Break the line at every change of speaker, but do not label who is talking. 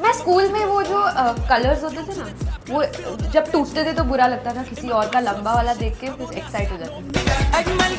मैं स्कूल में वो जो कलर्स होते थे ना, वो जब टूटते थे तो बुरा लगता था, किसी और का लंबा वाला देख के कुछ एक्साइट हो जाता था।